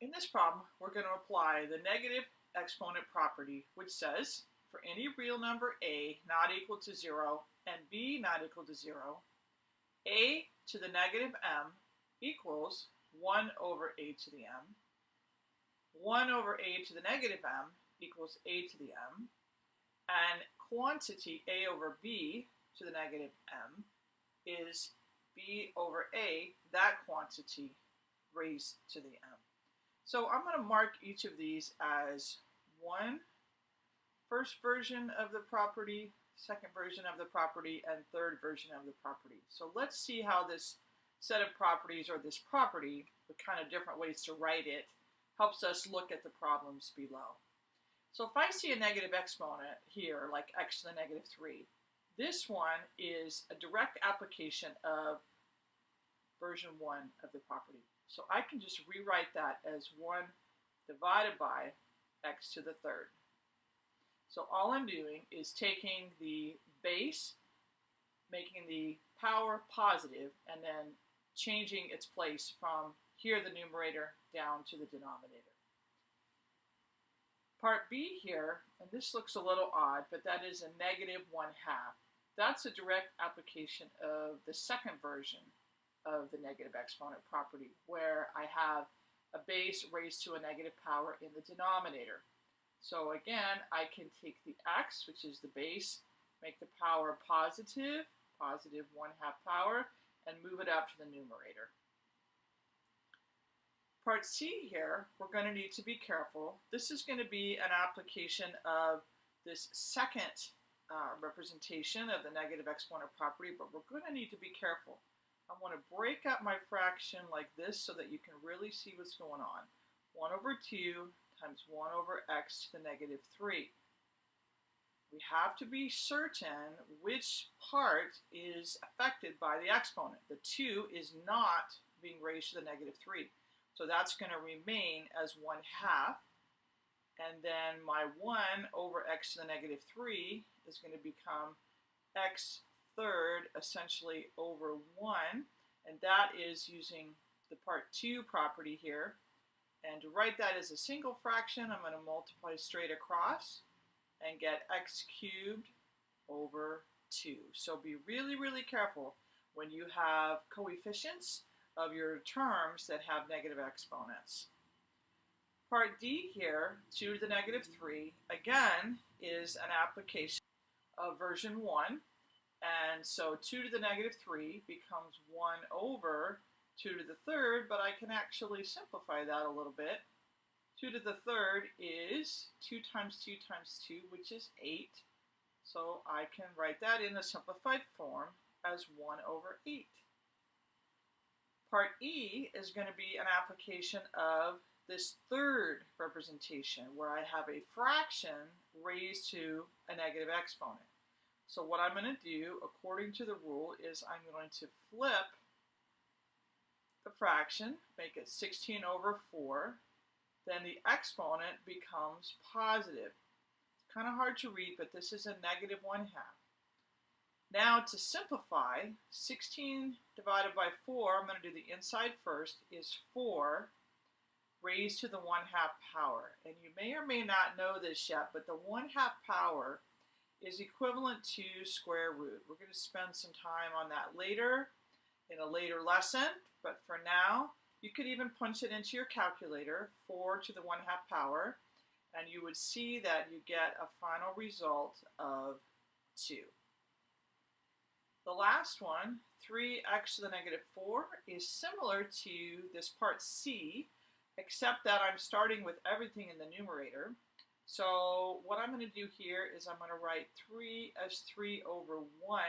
In this problem, we're going to apply the negative exponent property, which says for any real number a not equal to 0 and b not equal to 0, a to the negative m equals 1 over a to the m. 1 over a to the negative m equals a to the m. And quantity a over b to the negative m is b over a, that quantity raised to the m. So I'm going to mark each of these as one first version of the property, second version of the property, and third version of the property. So let's see how this set of properties or this property, the kind of different ways to write it, helps us look at the problems below. So if I see a negative exponent here, like x to the negative 3, this one is a direct application of version 1 of the property. So I can just rewrite that as 1 divided by x to the third. So all I'm doing is taking the base, making the power positive, and then changing its place from here, the numerator, down to the denominator. Part B here, and this looks a little odd, but that is a negative 1 half. That's a direct application of the second version of the negative exponent property, where I have a base raised to a negative power in the denominator. So again, I can take the x, which is the base, make the power positive, positive 1 half power, and move it up to the numerator. Part C here, we're going to need to be careful. This is going to be an application of this second uh, representation of the negative exponent property, but we're going to need to be careful. I want to break up my fraction like this so that you can really see what's going on. 1 over 2 times 1 over x to the negative 3. We have to be certain which part is affected by the exponent. The 2 is not being raised to the negative 3. So that's going to remain as 1 half. And then my 1 over x to the negative 3 is going to become x third essentially over 1, and that is using the part 2 property here. And to write that as a single fraction, I'm going to multiply straight across and get x cubed over 2. So be really, really careful when you have coefficients of your terms that have negative exponents. Part D here, 2 to the negative 3, again, is an application of version 1. And so 2 to the negative 3 becomes 1 over 2 to the third, but I can actually simplify that a little bit. 2 to the third is 2 times 2 times 2, which is 8. So I can write that in a simplified form as 1 over 8. Part E is going to be an application of this third representation where I have a fraction raised to a negative exponent. So what I'm going to do, according to the rule, is I'm going to flip the fraction, make it 16 over 4. Then the exponent becomes positive. It's kind of hard to read, but this is a negative 1 half. Now to simplify, 16 divided by 4, I'm going to do the inside first, is 4 raised to the 1 half power. And you may or may not know this yet, but the 1 half power is equivalent to square root. We're going to spend some time on that later in a later lesson, but for now, you could even punch it into your calculator, 4 to the 1 half power, and you would see that you get a final result of 2. The last one, 3x to the negative 4, is similar to this part C, except that I'm starting with everything in the numerator. So what I'm going to do here is I'm going to write 3 as 3 over 1,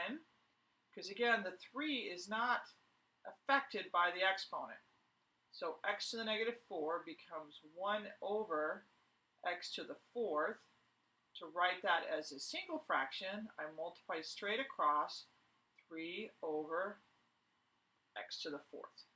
because again, the 3 is not affected by the exponent. So x to the negative 4 becomes 1 over x to the fourth. To write that as a single fraction, I multiply straight across 3 over x to the fourth.